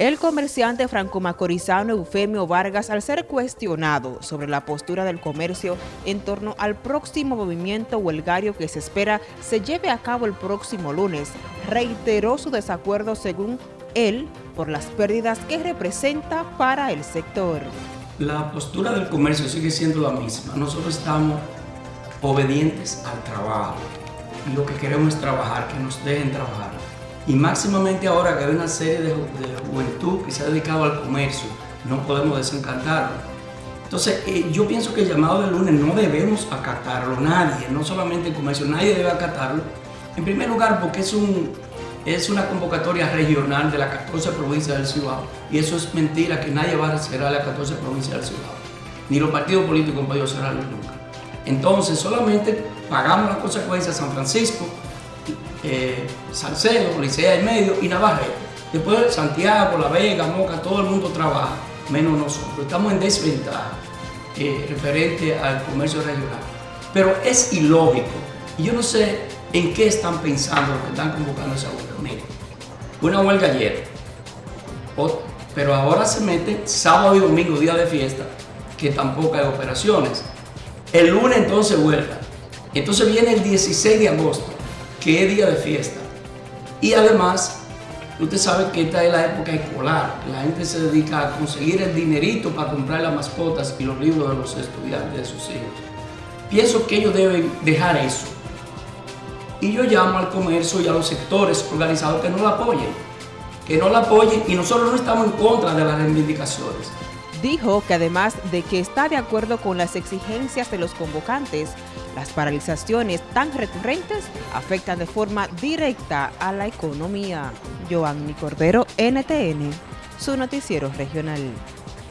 El comerciante franco-macorizano Eufemio Vargas, al ser cuestionado sobre la postura del comercio en torno al próximo movimiento huelgario que se espera se lleve a cabo el próximo lunes, reiteró su desacuerdo según él por las pérdidas que representa para el sector. La postura del comercio sigue siendo la misma. Nosotros estamos obedientes al trabajo y lo que queremos es trabajar, que nos dejen trabajar y máximamente ahora que hay una serie de, juventud que se ha dedicado al comercio, no podemos desencantarlo. Entonces, eh, yo pienso que el llamado del lunes no debemos acatarlo, nadie, no solamente el comercio, nadie debe acatarlo. En primer lugar, porque es, un, es una convocatoria regional de las 14 provincias del Cibao. Y eso es mentira, que nadie va a cerrar las 14 provincias del Cibao. Ni los partidos políticos han podido cerrarlo nunca. Entonces, solamente pagamos las consecuencias a San Francisco, eh, Salcedo, Licea y Medio y Navarrete. Después Santiago, La Vega, Moca, todo el mundo trabaja, menos nosotros. Estamos en desventaja eh, referente al comercio regional. Pero es ilógico. Yo no sé en qué están pensando los que están convocando esa huelga. Miren, una huelga ayer, pero ahora se mete sábado y domingo, día de fiesta, que tampoco hay operaciones. El lunes entonces huelga. Entonces viene el 16 de agosto es día de fiesta. Y además, usted sabe que esta es la época escolar. La gente se dedica a conseguir el dinerito para comprar las mascotas y los libros de los estudiantes de sus hijos. Pienso que ellos deben dejar eso. Y yo llamo al comercio y a los sectores organizados que no la apoyen. Que no la apoyen y nosotros no estamos en contra de las reivindicaciones. Dijo que además de que está de acuerdo con las exigencias de los convocantes, las paralizaciones tan recurrentes afectan de forma directa a la economía. Joanny Cordero, NTN, su noticiero regional.